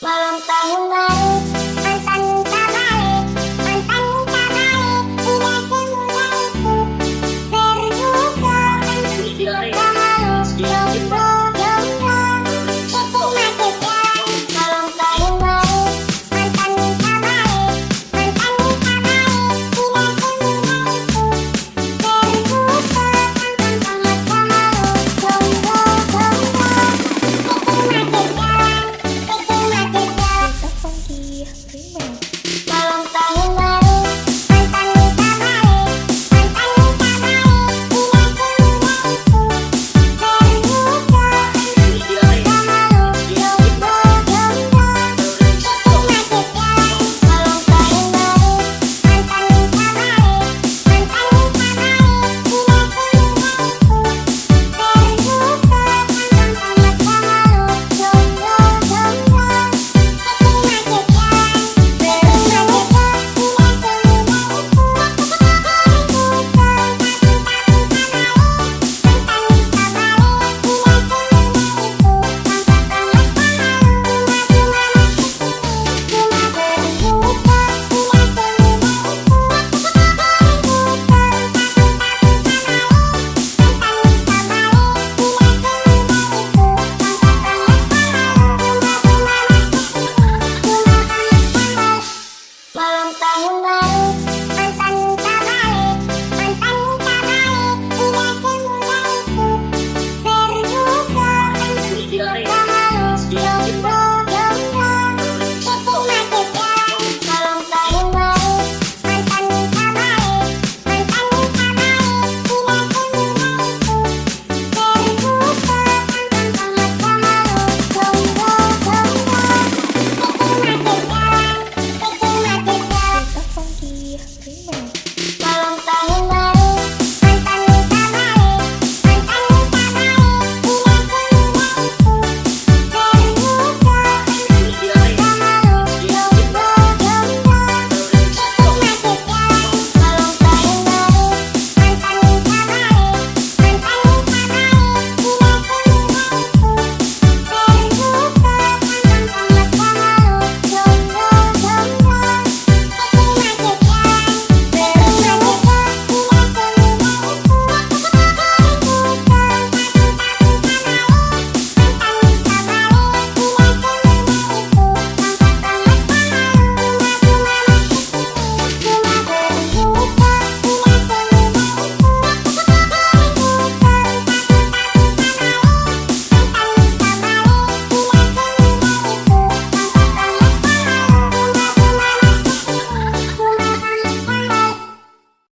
malam tahun Bangun, Bang.